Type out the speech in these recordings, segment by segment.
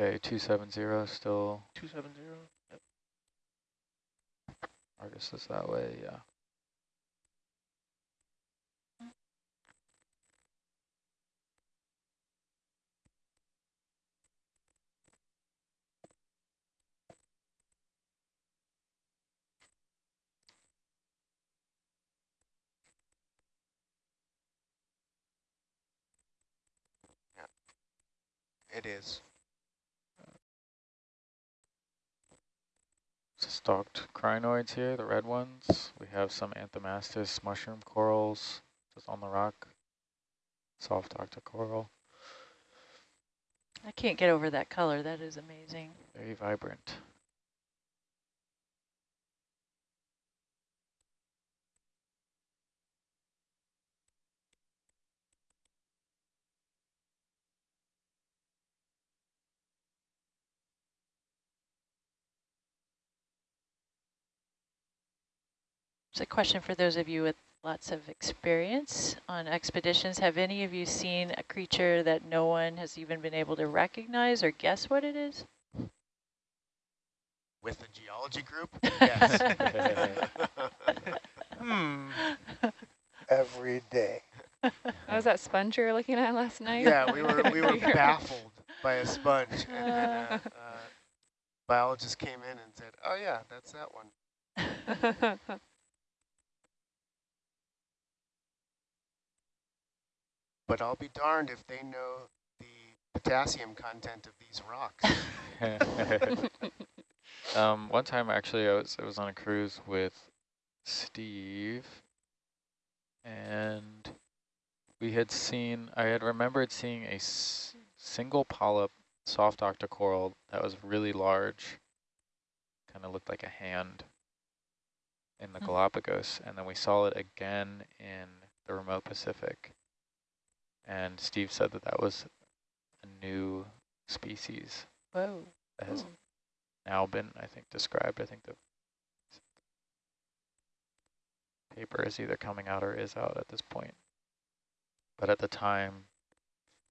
Okay, 270 still. 270. Yep. Argus is that way, yeah. It is. Stalked crinoids here, the red ones. We have some anthomastus mushroom corals just on the rock. Soft octocoral. I can't get over that color. That is amazing. Very vibrant. It's a question for those of you with lots of experience on expeditions. Have any of you seen a creature that no one has even been able to recognize or guess what it is? With the geology group? Yes. hmm. Every day. That was that sponge you were looking at last night? Yeah, we were we were baffled by a sponge, uh. and then a, a biologist came in and said, "Oh yeah, that's that one." But I'll be darned if they know the potassium content of these rocks. um, one time, actually, I was I was on a cruise with Steve, and we had seen. I had remembered seeing a single polyp soft octocoral that was really large, kind of looked like a hand in the mm -hmm. Galapagos, and then we saw it again in the remote Pacific. And Steve said that that was a new species. Whoa. That has now been, I think, described. I think the paper is either coming out or is out at this point. But at the time,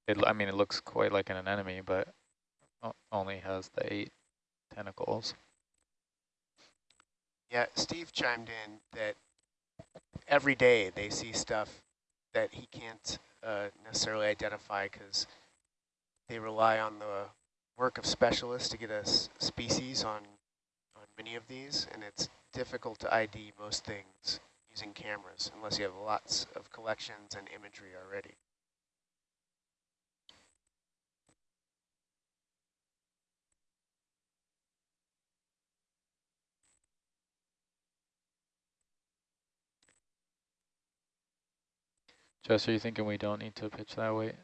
it, I mean, it looks quite like an anemone, but only has the eight tentacles. Yeah, Steve chimed in that every day they see stuff that he can't uh, necessarily identify because they rely on the work of specialists to get a species on, on many of these, and it's difficult to ID most things using cameras unless you have lots of collections and imagery already. Jess, are you thinking we don't need to pitch that weight?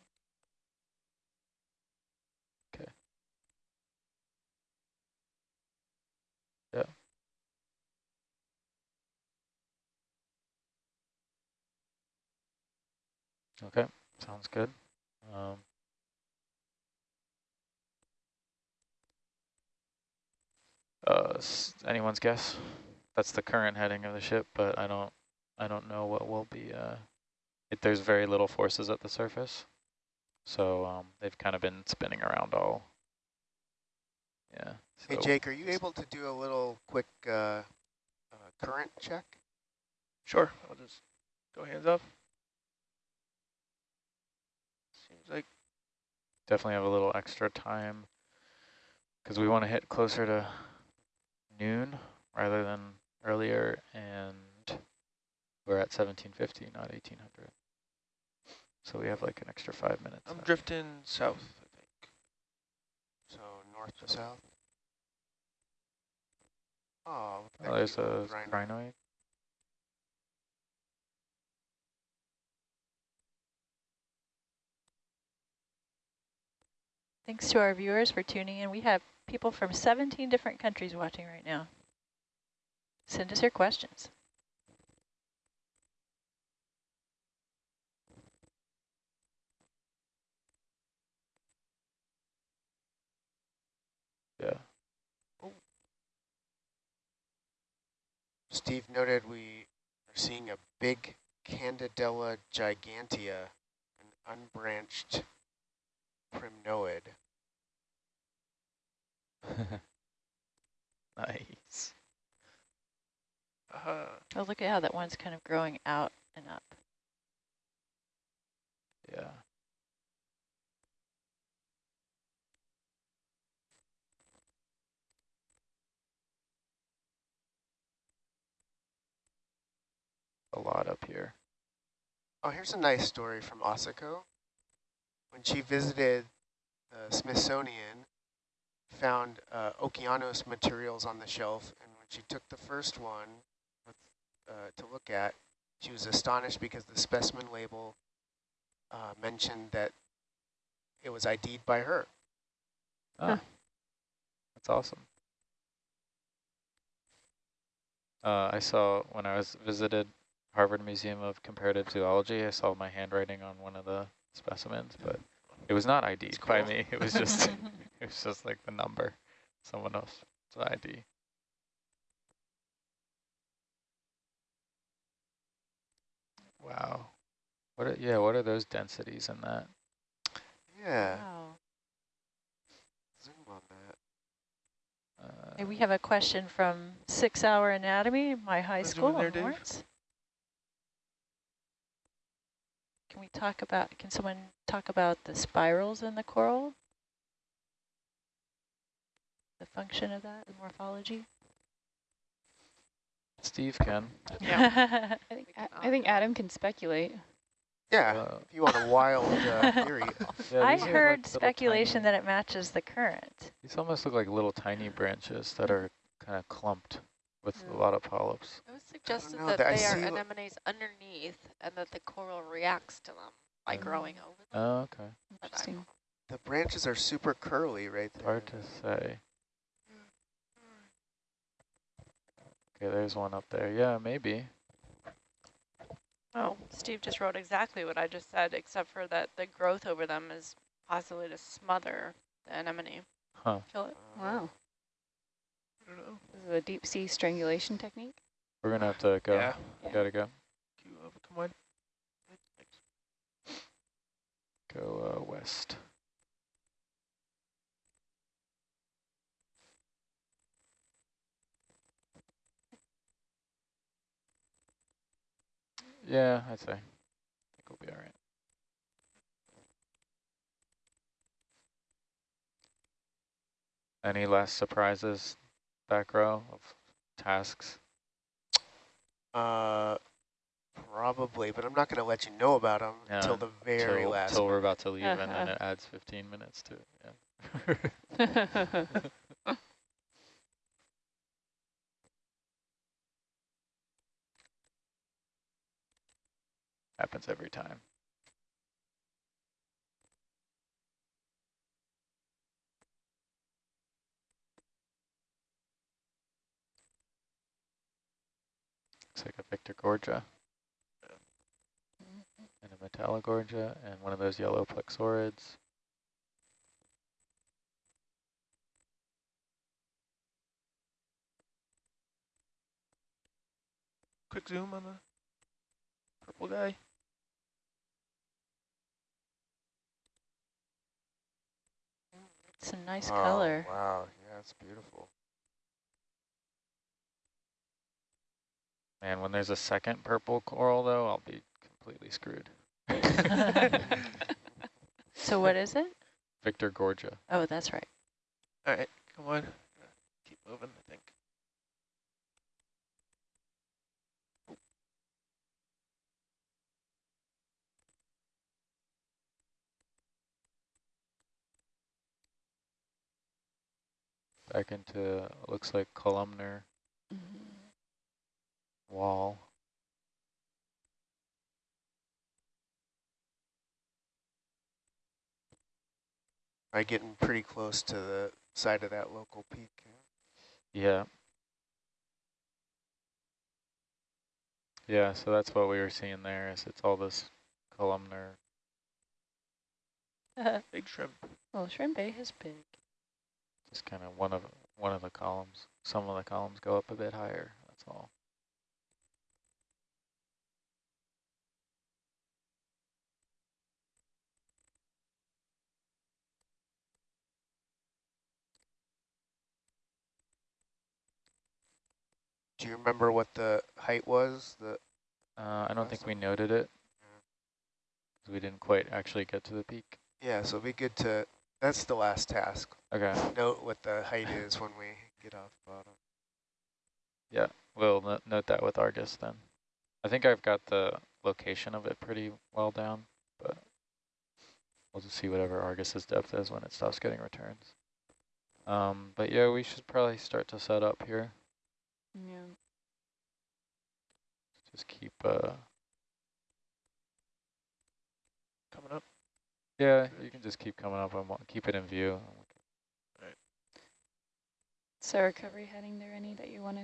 Okay. Yeah. Okay, sounds good. Um, uh, anyone's guess? That's the current heading of the ship, but I don't, I don't know what will be. Uh, it, there's very little forces at the surface. So um, they've kind of been spinning around all. Yeah. So hey, Jake, are you able to do a little quick uh, uh, current check? Sure. I'll just go hands up. Seems like. Definitely have a little extra time because we want to hit closer to noon rather than earlier, and we're at 1750, not 1800. So we have like an extra five minutes. I'm drifting south, I think. So north to south? Oh, oh there's a crinoid. Thanks to our viewers for tuning in. We have people from 17 different countries watching right now. Send us your questions. Steve noted we are seeing a big Candidella gigantea, an unbranched primnoid. nice. Uh, oh, look at how that one's kind of growing out and up. Yeah. A lot up here. Oh, here's a nice story from Asako. When she visited the Smithsonian, found uh, Okeanos materials on the shelf, and when she took the first one with, uh, to look at, she was astonished because the specimen label uh, mentioned that it was ID'd by her. Huh. that's awesome. Uh, I saw when I was visited Harvard Museum of Comparative Zoology, I saw my handwriting on one of the specimens, but it was not ID'd by me. It was just it was just like the number, someone else's ID. Wow. What are, yeah, what are those densities in that? Yeah, Wow. zoom on that. Uh, Hey, we have a question from Six Hour Anatomy, my high Wanna in school in Dave? Lawrence. Can we talk about, can someone talk about the spirals in the coral? The function of that, the morphology? Steve can. I think, I, I think Adam can speculate. Yeah, Uh, if you want a wild uh, theory. yeah, I these are like heard speculation tiny- that it matches the current. These almost look like little tiny branches that are kind of clumped with a Mm. lot of polyps. It was suggested that that they are anemones underneath and that the coral reacts to them by Mm. growing over them. Oh, okay. Interesting. The branches are super curly right there. Hard to say. Okay, there's one up there. Yeah, maybe. Oh, Steve just wrote exactly what I just said, except for that the growth over them is possibly to smother the anemone. Huh. Kill it. Wow. I don't know. This is a deep sea strangulation technique. We're gonna have to go. Yeah. Yeah. Gotta go. Come on. Go uh, west. Yeah, I'd say. I think we'll be all right. Any last surprises back row of tasks? Uh, probably, but I'm not going to let you know about them Yeah, until the very till, last. till we're about to leave, and then it adds 15 minutes to it. Yeah. Happens every time. Looks like a Victorgorgia and a Metallogorgia and one of those yellow plexaurids. Quick zoom on the purple guy. It's a nice Oh, color. Wow, yeah, it's beautiful. Man, when there's a second purple coral, though, I'll be completely screwed. So what is it? Victorgorgia. Oh, that's right. All right, come on. Keep moving, I think. Back into, looks like columnar wall. Right, getting pretty close to the side of that local peak. Yeah. Yeah, so that's what we were seeing there, is it's all this columnar. Uh-huh. Big shrimp. Well, shrimp. Bay is big. Just kind of one of one of the columns. Some of the columns go up a bit higher, that's all. Do you remember what the height was? The Uh, I don't think we noted it. 'cause We didn't quite actually get to the peak. Yeah, so it'd be good to, that's the last task. Okay, Note what the height is when we get off the bottom. Yeah, we'll no note that with Argus then. I think I've got the location of it pretty well down, but we'll just see whatever Argus's depth is when it stops getting returns. Um, but yeah, we should probably start to set up here. Yeah. Just keep, uh, Coming up. yeah, you can just keep coming up and wa- keep it in view. Right. So recovery heading there any that you want to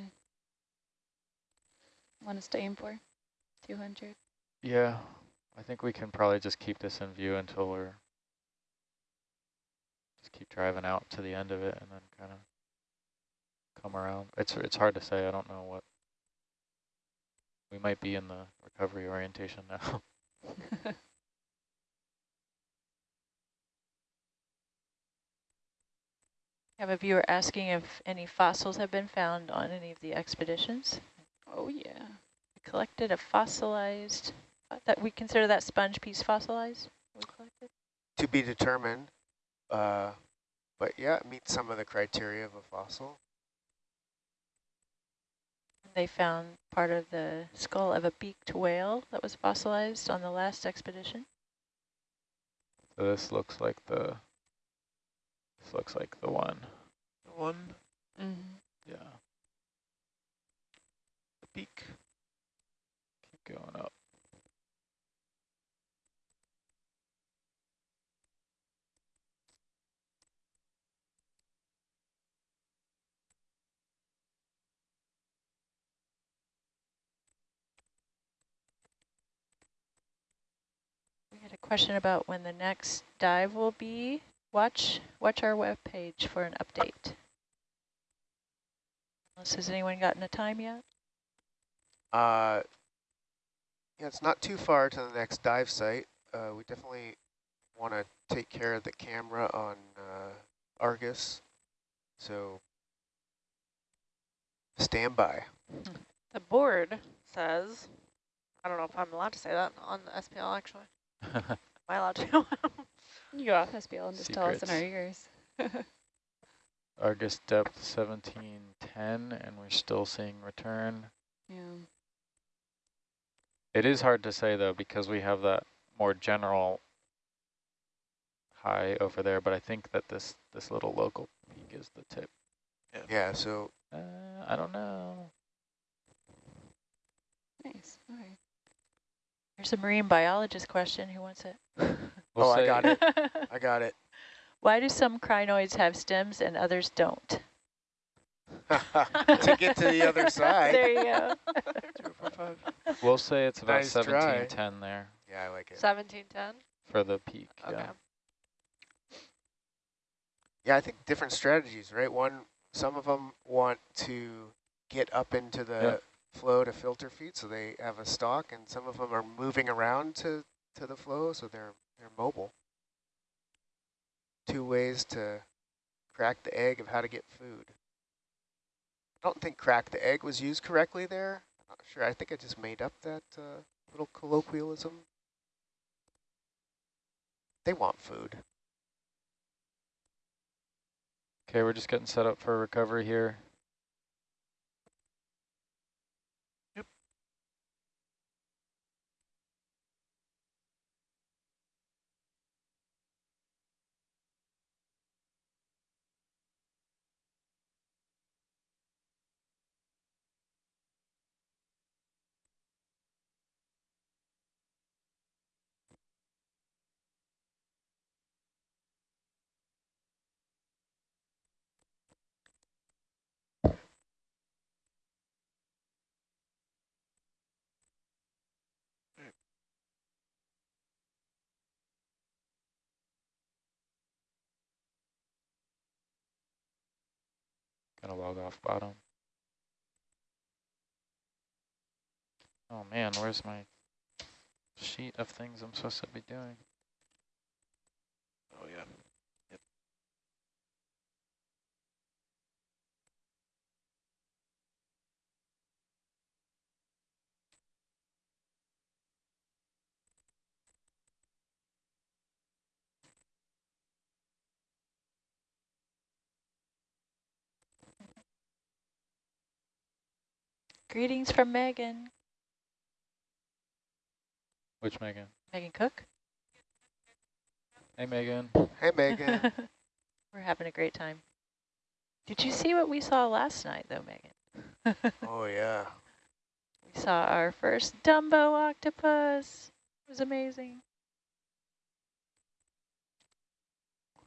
want to stay in for? 200. Yeah, I think we can probably just keep this in view until we're, just keep driving out to the end of it and then kind of come around. It's, it's hard to say. I don't know what, we might be in the recovery orientation now. Have a viewer asking if any fossils have been found on any of the expeditions. oh yeah. We collected a fossilized, uh, that we consider that sponge piece fossilized? We collected? To be determined, uh, but yeah, it meets some of the criteria of a fossil. They found part of the skull of a beaked whale that was fossilized on the last expedition. So this looks like the, this looks like the one. The one, Mm-hmm. Yeah, the beak. keep going up. Question about when the next dive will be. Watch, watch our web page for an update. Unless has anyone gotten a time yet? Uh, yeah, it's not too far to the next dive site. Uh, we definitely want to take care of the camera on uh, Argus, so stand by. The board says, I don't know if I'm allowed to say that on the SPL actually. Am I allowed to? You go off SPL and just tell us in our Secrets. ears. Argus depth 1710, and we're still seeing return. yeah. It is hard to say though, because we have that more general high over there, but I think that this, this little local peak is the tip. Yeah, so Uh, I don't know. Nice. All right. Here's a marine biologist question. Who wants it? We'll oh, I got it. I got it. Why do some crinoids have stems and others don't? to get to the other side. there you go. Two, four, five. We'll say it's about Nice try. 1710 there Yeah, I like it. 1710? for the peak. Okay. Yeah. Yeah, I think different strategies, right? One, some of them want to get up into the Yeah. Flow to filter feed, so they have a stalk, and some of them are moving around to, to the flow, so they're they're mobile. Two ways to crack the egg of how to get food. I don't think crack the egg was used correctly there. I'm not sure. I think I just made up that uh, little colloquialism. They want food. Okay, we're just getting set up for recovery here. Gonna log off bottom. Oh man, where's my sheet of things I'm supposed to be doing? Oh yeah. Greetings from Megan. Which Megan? Megan Cook. Hey, Megan. Hey, Megan. We're having a great time. Did you see what we saw last night, though, Megan? oh, yeah. We saw our first Dumbo octopus. It was amazing.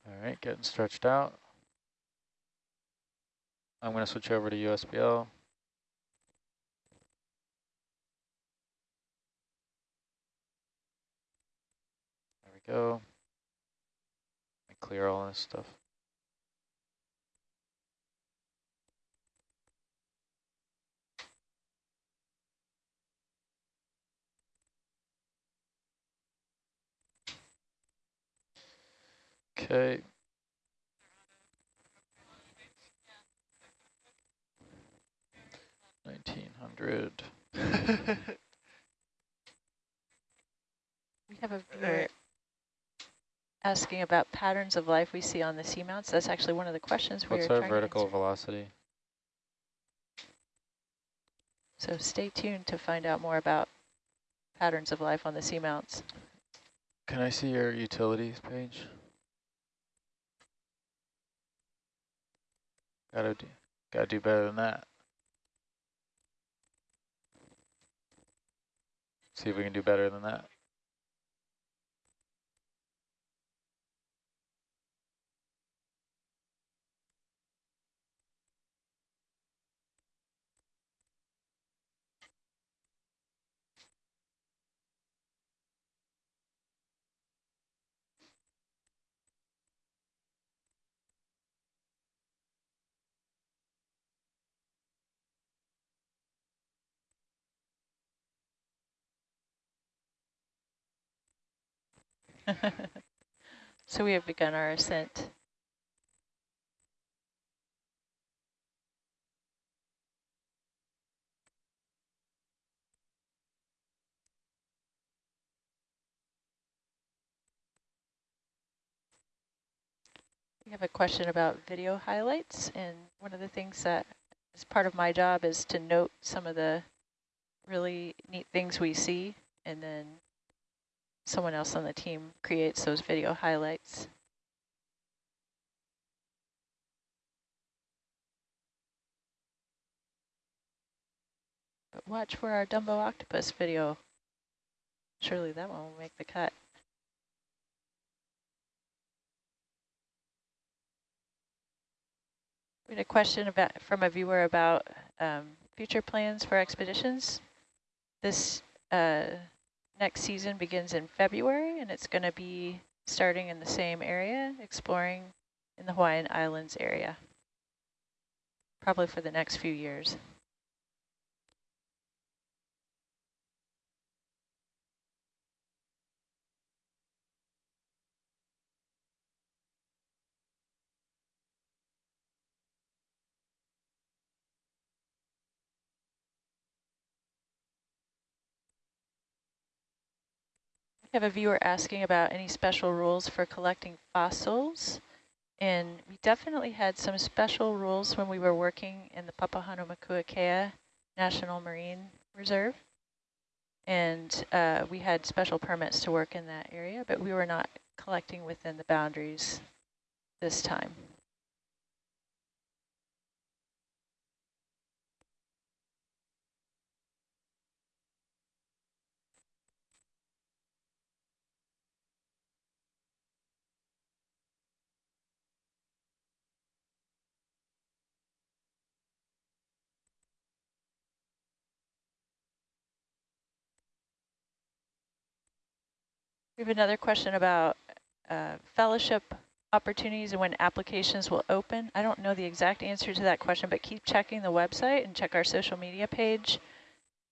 All right, getting stretched out. I'm going to switch over to USBL. We go. Let clear all this stuff. Okay. Nineteen hundred. We have a viewer asking about patterns of life we see on the seamounts. That's actually one of the questions we What's our vertical velocity? So stay tuned to find out more about patterns of life on the seamounts. Can I see your utilities page? Gotta do, gotta do better than that. See if we can do better than that. so we have begun our ascent. We have a question about video highlights, and one of the things that is part of my job is to note some of the really neat things we see, and then someone else on the team creates those video highlights. But watch for our Dumbo octopus video. Surely that one will make the cut. We had a question about from a viewer about um, future plans for expeditions. This uh, next season begins in February, and it's going to be starting in the same area, exploring in the Hawaiian Islands area, probably for the next few years. We have a viewer asking about any special rules for collecting fossils. And we definitely had some special rules when we were working in the Papahanaumokuakea National Marine Reserve. And uh, we had special permits to work in that area, but we were not collecting within the boundaries this time. We have another question about uh, fellowship opportunities and when applications will open. I don't know the exact answer to that question, but keep checking the website and check our social media page.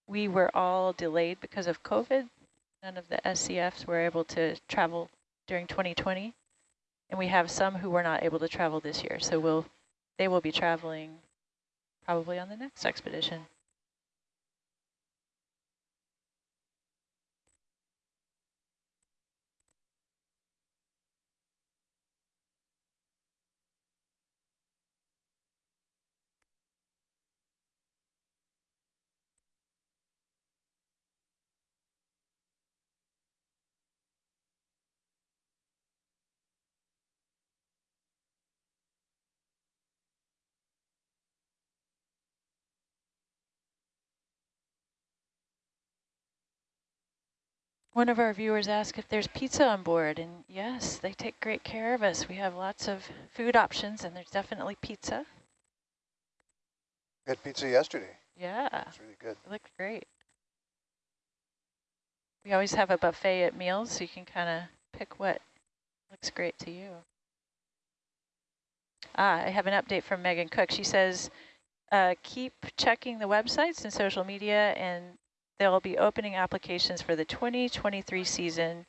We were all delayed because of COVID. None of the SCFs were able to travel during 2020. And we have some who were not able to travel this year. So we'll, they will be traveling probably on the next expedition. One of our viewers asked if there's pizza on board, and yes, they take great care of us. We have lots of food options, and there's definitely pizza. We had pizza yesterday. Yeah, It's really good. it looked great. We always have a buffet at meals, so you can kind of pick what looks great to you. Ah, I have an update from Megan Cook. She says, uh, keep checking the websites and social media, and they'll be opening applications for the 2023 season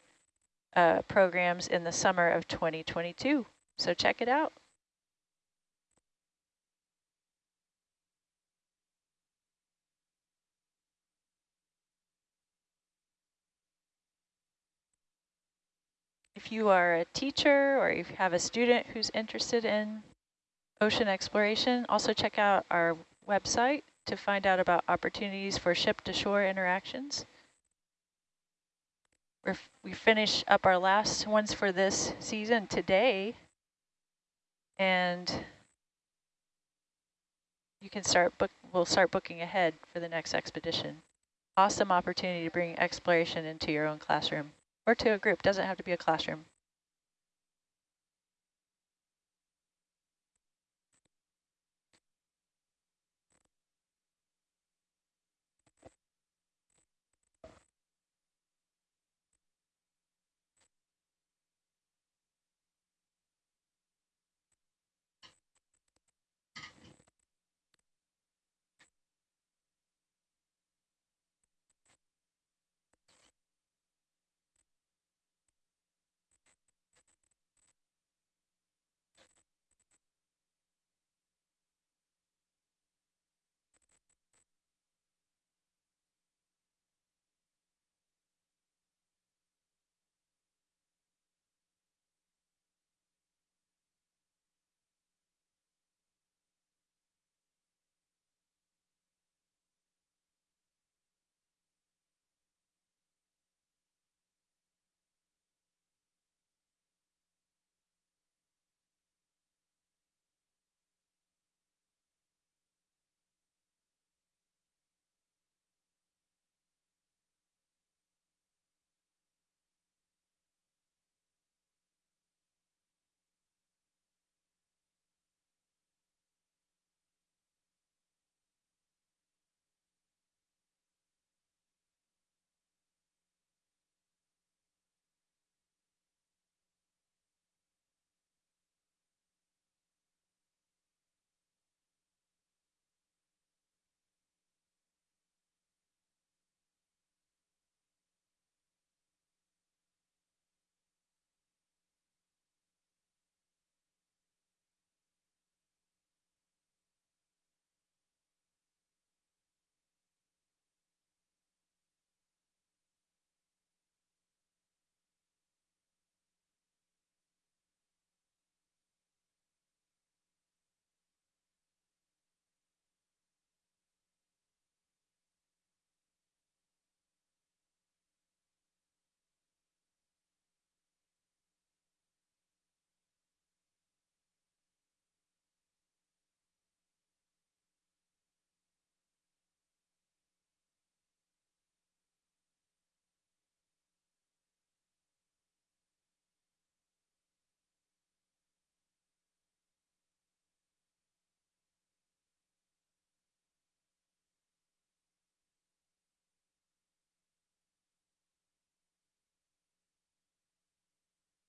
uh, programs in the summer of 2022. So check it out. If you are a teacher or you have a student who's interested in ocean exploration, also check out our website to find out about opportunities for ship-to-shore interactions. We're we finish up our last ones for this season today, and you can start book. We'll start booking ahead for the next expedition. Awesome opportunity to bring exploration into your own classroom or to a group. Doesn't have to be a classroom.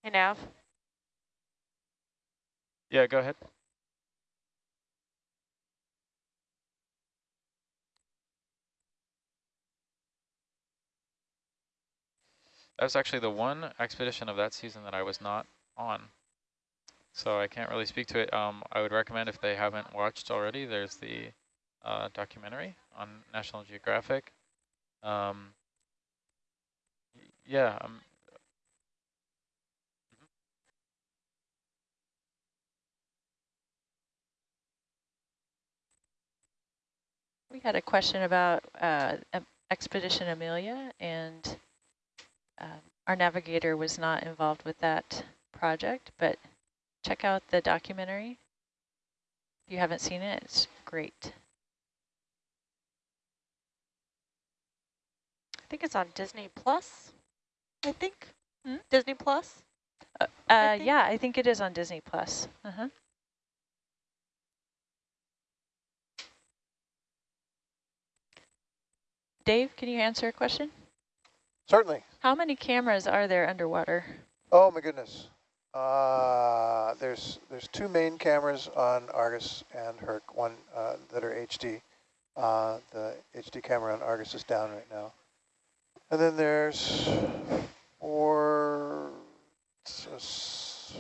Hey, Nav. Yeah, go ahead. That was actually the one expedition of that season that I was not on. So I can't really speak to it. Um, I would recommend if they haven't watched already, there's the uh, documentary on National Geographic. Um, yeah, um, We had a question about uh, Expedition Amelia, and um, our navigator was not involved with that project, but check out the documentary. If you haven't seen it, it's great. I think it's on Disney Plus. I think. Hmm? Disney Plus. Uh, I uh, think- yeah, I think it is on Disney Plus. Uh-huh. Dave, can you answer a question? Certainly. How many cameras are there underwater? Oh my goodness. Uh, there's there's two main cameras on Argus and Herc, one uh, that are HD. Uh, the HD camera on Argus is down right now. And then there's four, six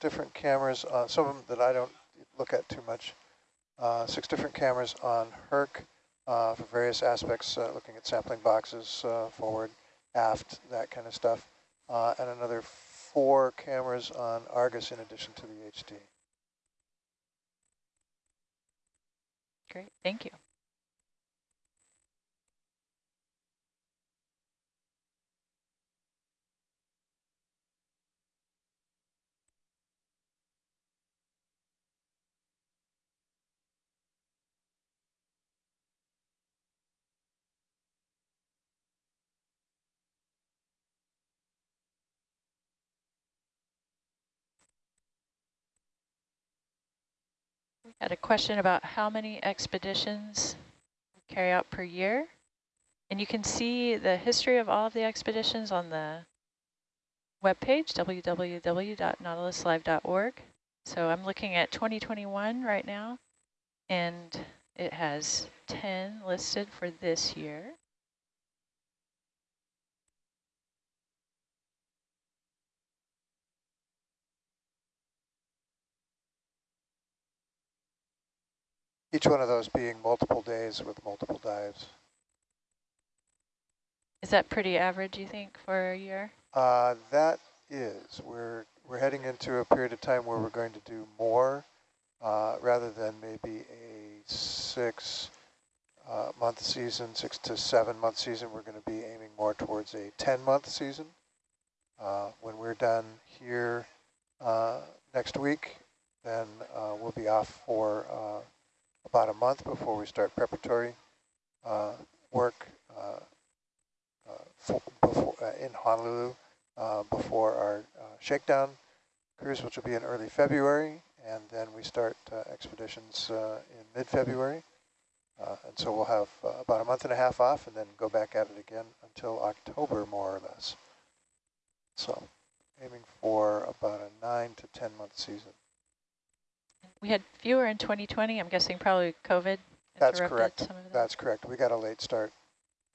different cameras, uh, some of them that I don't look at too much. Uh, six different cameras on Herc uh, for various aspects, uh, looking at sampling boxes, uh, forward, aft, that kind of stuff uh, and another four cameras on Argus in addition to the HD. Great, thank you. Had a question about how many expeditions carry out per year. And you can see the history of all of the expeditions on the webpage, www.nautiluslive.org. So I'm looking at 2021 right now, and it has 10 listed for this year. Each one of those being multiple days with multiple dives. Is that pretty average, you think, for a year? Uh, that is, we're, we're heading into a period of time where we're going to do more uh, rather than maybe a six uh, month season, six to seven month season. We're going to be aiming more towards a 10 month season. Uh, when we're done here uh, next week, then uh, we'll be off for uh, about a month before we start preparatory uh, work uh, uh, for, before, uh, in Honolulu before our shakedown cruise, which will be in early February, and then we start expeditions in mid-February. And so we'll have about a month and a half off and then go back at it again until October, more or less. So aiming for about a nine to 10 month season. We had fewer in 2020. I'm guessing probably COVID That's correct. some of that. That's correct. We got a late start.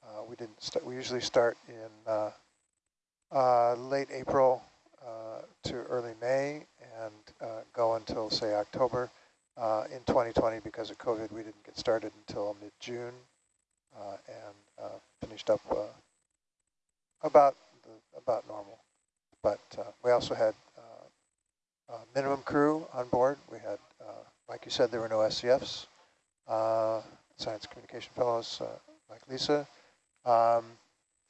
Uh, we didn't. St we usually start in uh, uh, late April uh, to early May and uh, go until say October. Uh, in 2020, because of COVID, we didn't get started until mid-June uh, and uh, finished up uh, about the, about normal. But uh, we also had uh, minimum crew on board. We had, uh, like you said, there were no SCFs uh, science communication fellows uh, like Lisa, um,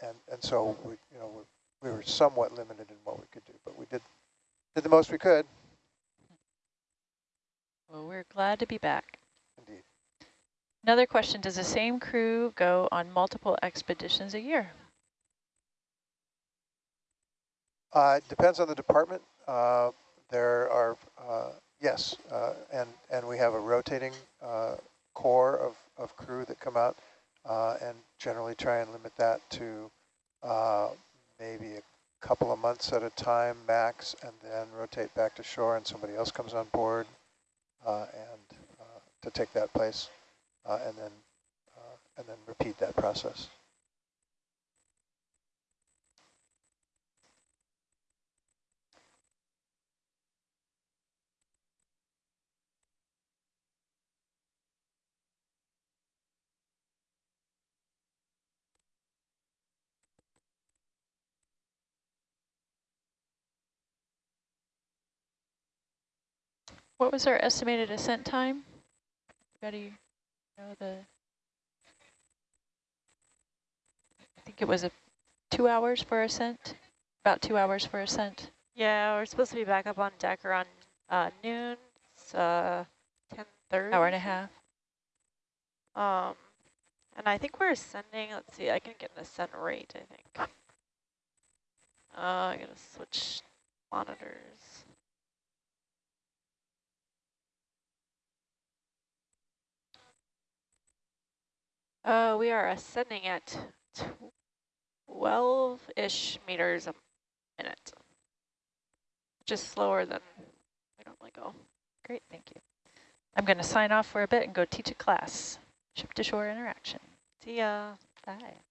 and and so we you know we, we were somewhat limited in what we could do, but we did did the most we could. Well, we're glad to be back. Indeed, Another question, does the same crew go on multiple expeditions a year? uh, it depends on the department. Uh, there are uh, yes, uh, and and we have a rotating uh, core of of crew that come out, uh, and generally try and limit that to uh, maybe a couple of months at a time max, and then rotate back to shore, and somebody else comes on board, and to take that place, and then and then repeat that process. What was our estimated ascent time? Everybody know the? I think it was a two hours for ascent, about two hours for ascent. Yeah, we're supposed to be back up on deck around uh, noon. It's uh, 10.30. Hour and a half. Um, and I think we're ascending, let's see, I can get an ascent rate, I think. Uh, I gotta switch monitors. Uh, we are ascending at 12-ish meters a minute, is slower than we normally go. Great, thank you. I'm going to sign off for a bit and go teach a class, ship-to-shore interaction. See ya. Bye.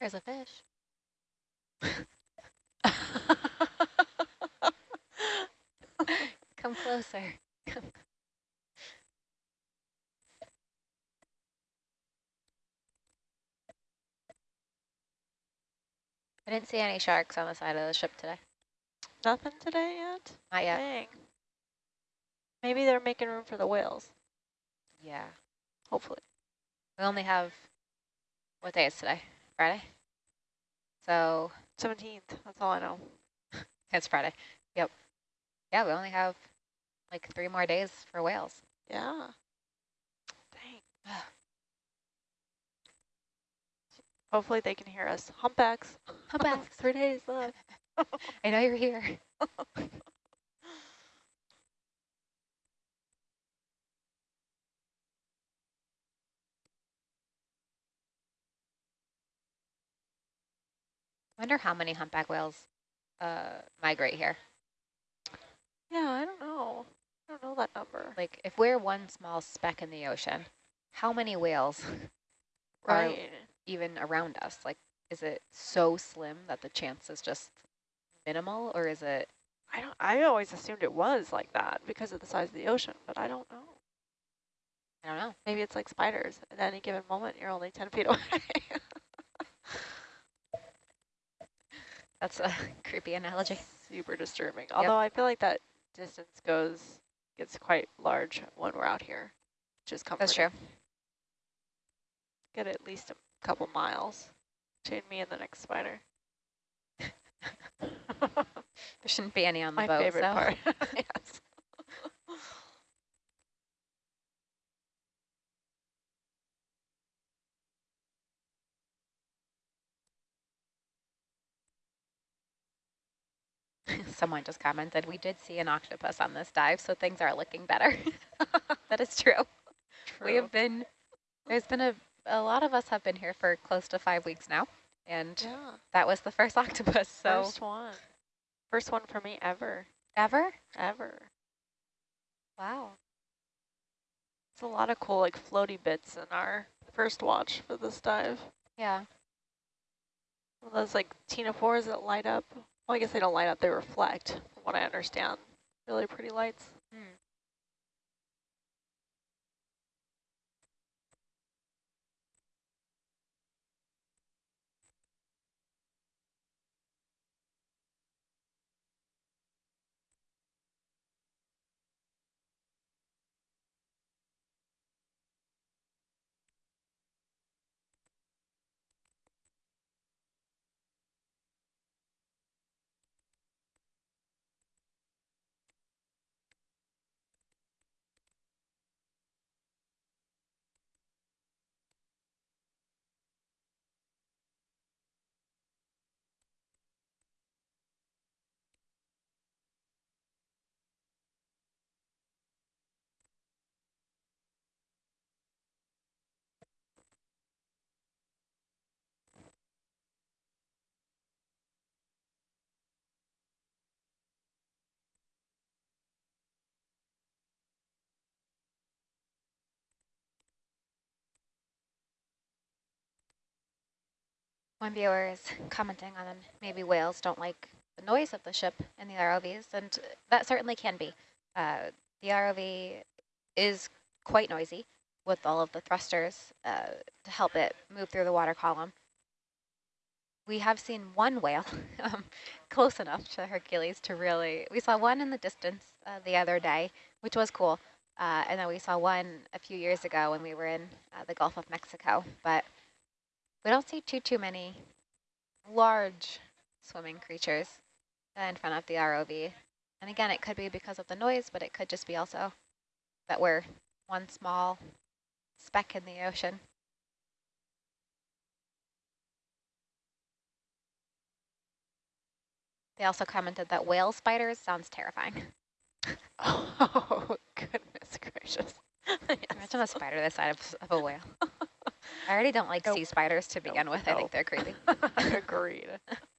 There's a fish. Come closer. I didn't see any sharks on the side of the ship today. Nothing today yet? Not yet. Dang. Maybe they're making room for the whales, Yeah. hopefully. We only have, what day is today? Friday? So 17th, that's all I know. it's Friday. Yep. Yeah, we only have like three more days for whales. Yeah. Dang. Hopefully they can hear us. Humpbacks. Humpbacks. Three days left. I know you're here. Wonder how many humpback whales uh, migrate here. Yeah, I don't know. I don't know that number. Like, if we're one small speck in the ocean, how many whales are Right. even around us? Like, is it so slim that the chance is just minimal, or is it? I don't. I always assumed it was like that because of the size of the ocean, but I don't know. I don't know. Maybe it's like spiders. At any given moment, you're only 10 feet away. That's a creepy analogy. Super disturbing. Although I feel like that distance goes, gets quite large when we're out here, which is comforting. That's true. Get at least a couple miles between me and the next spider. There shouldn't be any on the My boat. favorite so. part. yes. Someone just commented, we did see an octopus on this dive, so things are looking better. that is true. We have been, there's been a, a lot of us have been here for close to five weeks now, and Yeah. that was the first octopus, so. First one. First one for me ever. Ever? Ever. Wow. It's a lot of cool like floaty bits in our first watch for this dive. Yeah. Those like ctenophores that light up. Well, I guess they don't light up, they reflect, from what I understand. Really pretty lights. Hmm. One viewer is commenting on maybe whales don't like the noise of the ship in the ROVs, and that certainly can be. Uh, the ROV is quite noisy with all of the thrusters uh, to help it move through the water column. We have seen one whale um, close enough to Hercules to really, we saw one in the distance uh, the other day, which was cool. Uh, and then we saw one a few years ago when we were in uh, the Gulf of Mexico. But we don't see too, too many large swimming creatures in front of the ROV. And again, it could be because of the noise, but it could just be also that we're one small speck in the ocean. They also commented that whale spiders sounds terrifying. Oh, goodness gracious. Imagine a spider the size of, of a whale. I already don't like Nope. sea spiders to begin Nope, with. I think they're creepy. Agreed.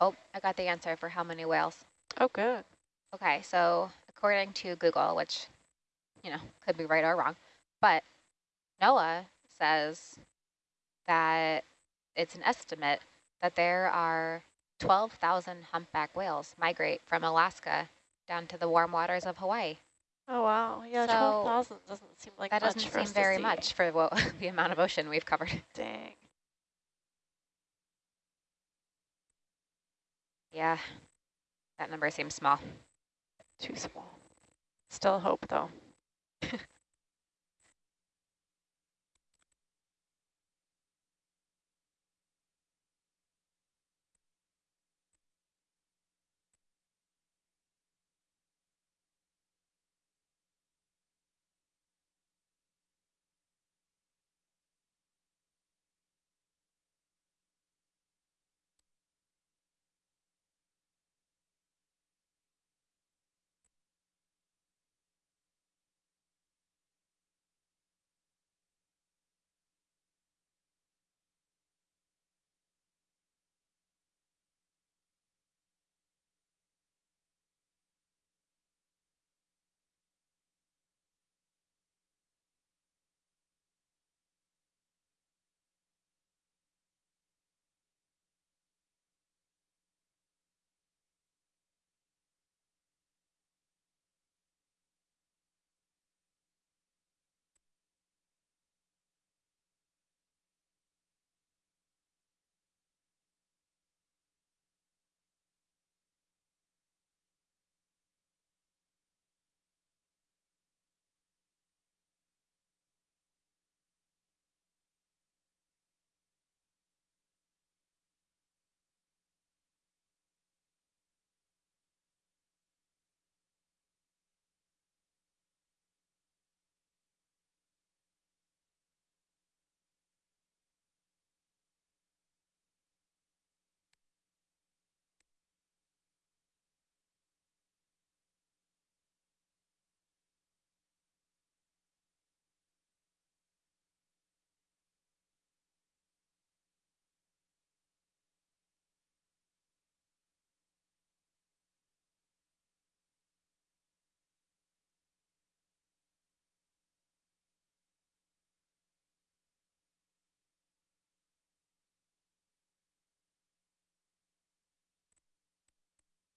Oh, I got the answer for how many whales. Oh, good. Okay, so according to Google, which, you know, could be right or wrong, but NOAA says that it's an estimate that there are 12,000 humpback whales migrate from Alaska down to the warm waters of Hawaii. Oh, wow. Yeah, So, 12,000 doesn't seem like that much doesn't seem very much for what, the amount of ocean we've covered. Dang. Yeah, that number seems small. Too small. Still hope, though.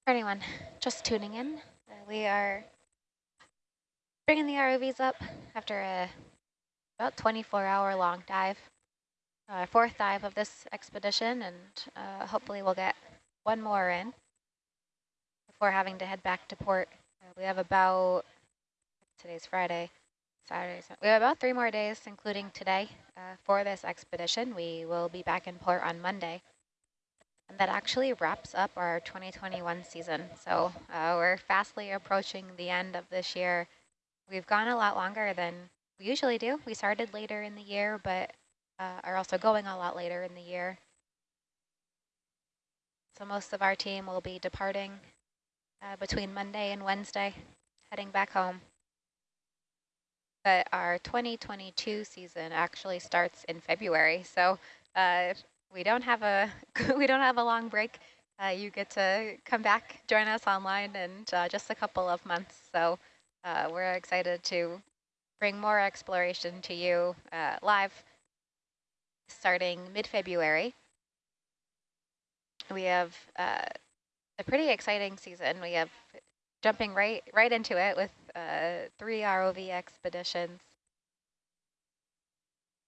For anyone just tuning in, uh, we are bringing the ROVs up after a about 24 hour long dive. Uh, fourth dive of this expedition and uh, hopefully we'll get one more in before having to head back to port. Uh, we have about, today's Friday, Saturday, we have about three more days, including today, uh, for this expedition. We will be back in port on Monday. And that actually wraps up our 2021 season. So uh, we're fastly approaching the end of this year. We've gone a lot longer than we usually do. We started later in the year, but uh, are also going a lot later in the year. So most of our team will be departing uh, between Monday and Wednesday, heading back home. But our 2022 season actually starts in February. So uh, we don't have a we don't have a long break. Uh, you get to come back, join us online in uh, just a couple of months. So uh, we're excited to bring more exploration to you uh, live starting mid-February. We have uh, a pretty exciting season. We have jumping right right into it with uh, three ROV expeditions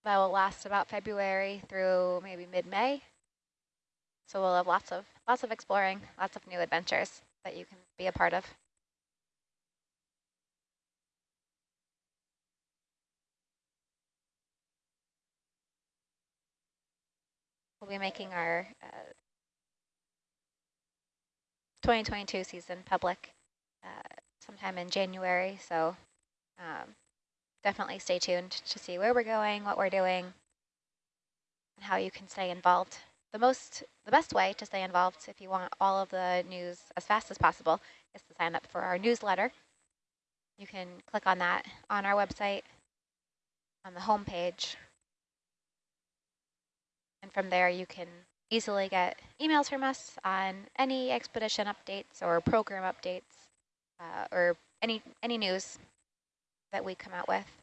that will last about February through maybe mid-May. So we'll have lots of lots of exploring, lots of new adventures that you can be a part of. We'll be making our uh, 2022 season public uh, sometime in January, so um, definitely stay tuned to see where we're going, what we're doing, and how you can stay involved. The most, the best way to stay involved if you want all of the news as fast as possible is to sign up for our newsletter. You can click on that on our website on the home page. And from there you can easily get emails from us on any expedition updates or program updates uh, or any any news that we come out with.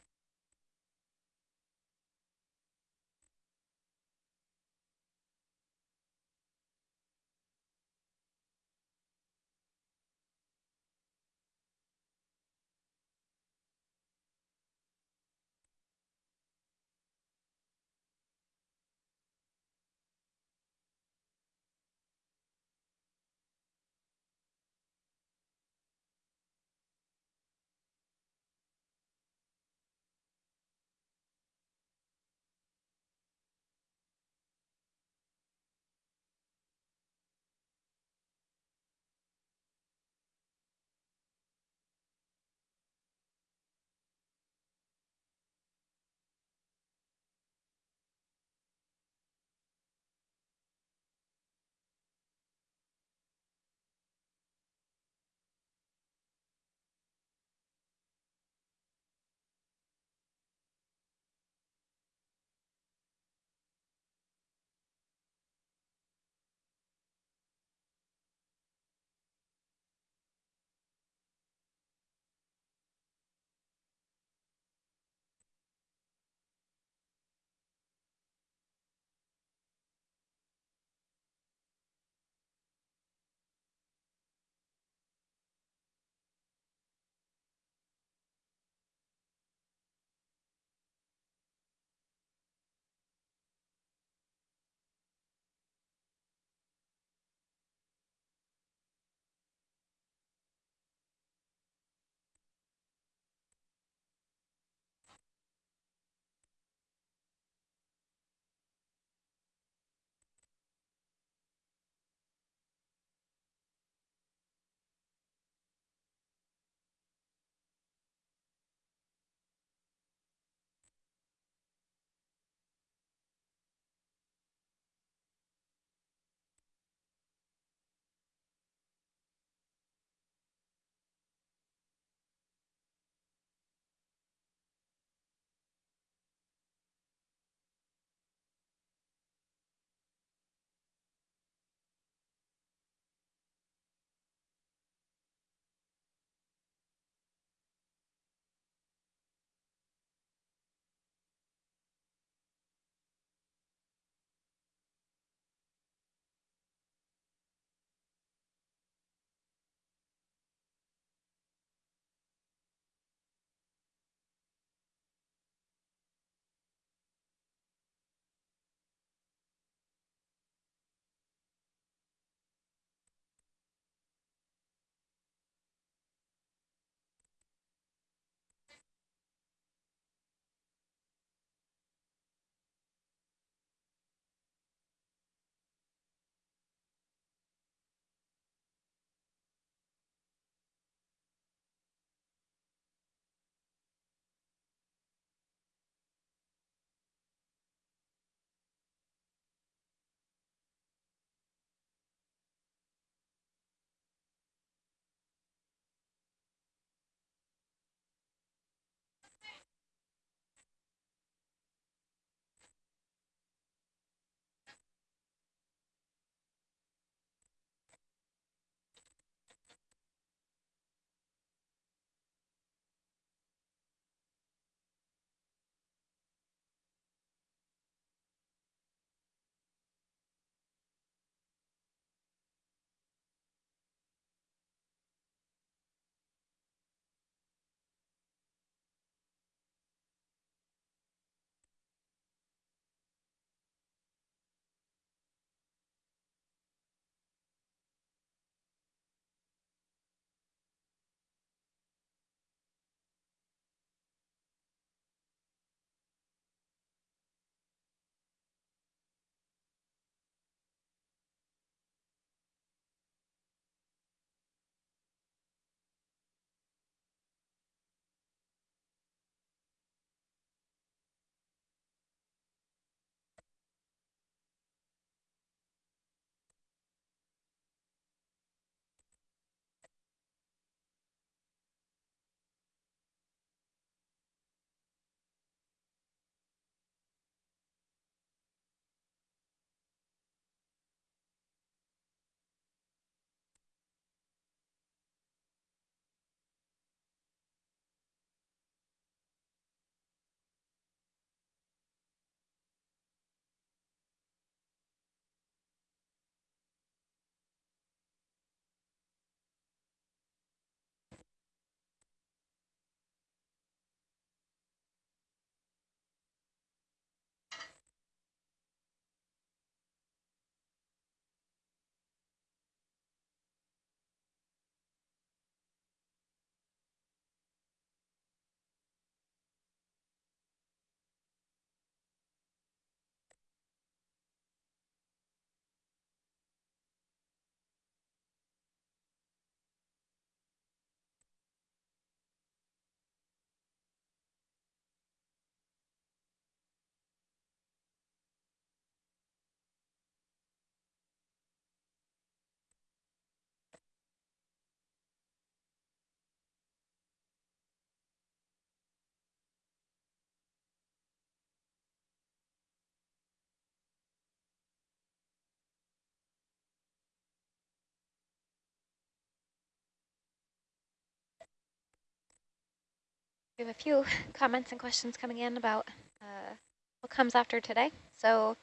We have a few comments and questions coming in about uh, what comes after today. So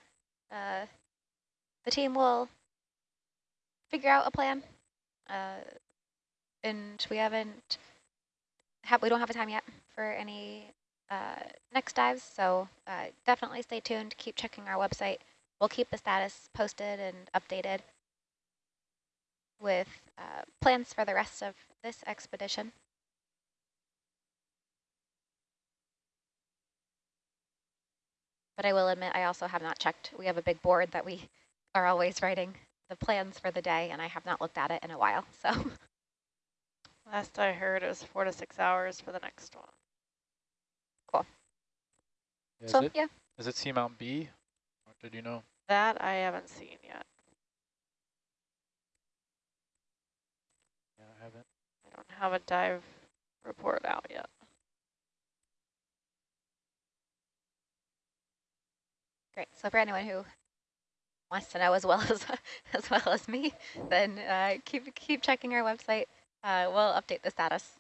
uh, the team will figure out a plan. Uh, and we haven't, have, we don't have a time yet for any uh, next dives. So uh, definitely stay tuned. Keep checking our website. We'll keep the status posted and updated with uh, plans for the rest of this expedition. But I will admit, I also have not checked. We have a big board that we are always writing the plans for the day, and I have not looked at it in a while. So Last I heard, it was four to six hours for the next one. Is so it yeah, is it Seamount B? Or did you know? That I haven't seen yet. Yeah, I haven't. I don't have a dive report out yet. Great. So for anyone who wants to know as well as as well as me, then uh, keep keep checking our website. Uh, we'll update the status.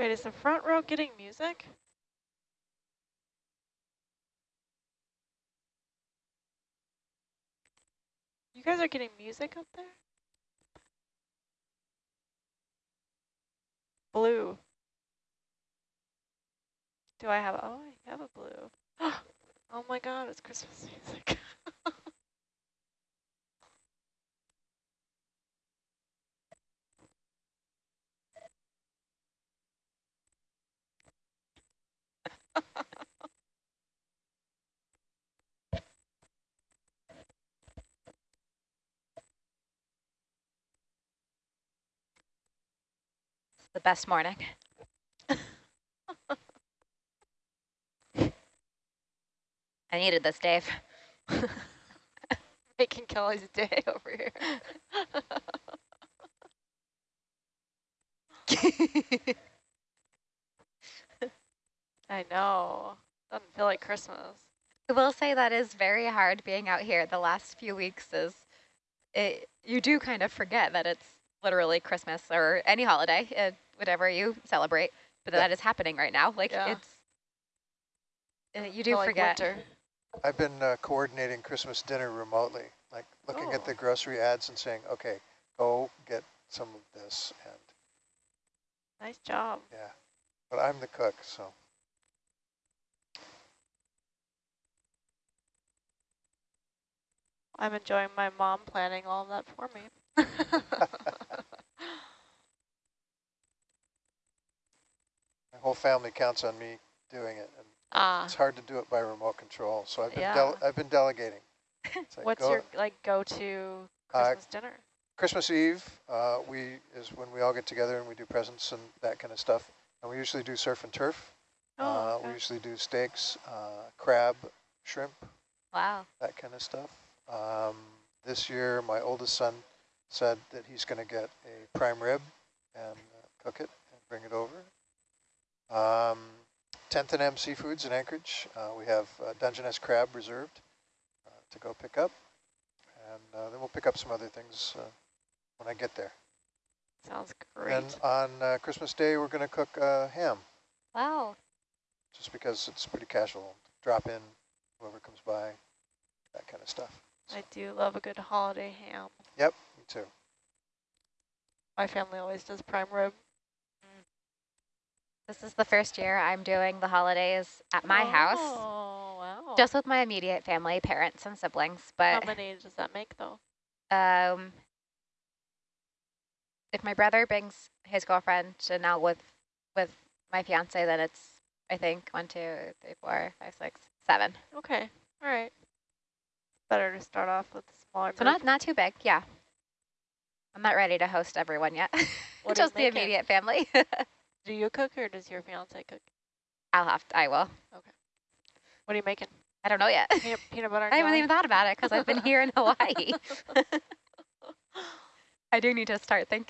Wait, is the front row getting music? You guys are getting music up there? Blue. Do I have, oh, I have a blue. Oh my god, it's Christmas music. The best morning. I needed this, Dave. Making Kelly's day over here. I know. Doesn't feel like Christmas. I will say that is very hard being out here the last few weeks is it you do kind of forget that it's literally Christmas or any holiday, uh, whatever you celebrate, but Yeah. that is happening right now. Like Yeah. it's uh, you do Feel like forget. winter. I've been uh, coordinating Christmas dinner remotely, like looking at Oh. the grocery ads and saying, okay, go get some of this. And Nice job. yeah, but I'm the cook, so. I'm enjoying my mom planning all of that for me. My whole family counts on me doing it. And ah, it's hard to do it by remote control. So I've been, Yeah. I've been delegating. Like, what's your like go-to Uh, Christmas dinner? Christmas Eve uh, we is when we all get together and we do presents and that kind of stuff. And we usually do surf and turf. Oh, uh, okay. We usually do steaks, uh, crab, shrimp, Wow. that kind of stuff. Um, this year, my oldest son said that he's going to get a prime rib and uh, cook it and bring it over. Um, 10th and M Seafoods in Anchorage, uh, we have uh, Dungeness crab reserved uh, to go pick up. And uh, then we'll pick up some other things uh, when I get there. Sounds great. And on uh, Christmas Day, we're going to cook uh, ham, Wow. just because it's pretty casual. Drop in, whoever comes by, that kind of stuff. I do love a good holiday ham. Yep, me too. My family always does prime rib. This is the first year I'm doing the holidays at my house, Oh, wow. just with my immediate family, parents and siblings. But How But many does that make though? um, if my brother brings his girlfriend and now with with my fiance, then it's I think one, two, three, four, five, six, seven. Okay, all right. Better to start off with smaller So not not too big, yeah. I'm not ready to host everyone yet. Just the immediate family. Do you cook or does your fiance cook? I'll have to, I will. Okay. What are you making? I don't know yet. Peanut, peanut butter I haven't even thought about it because I've been here in Hawaii. I do need to start thinking.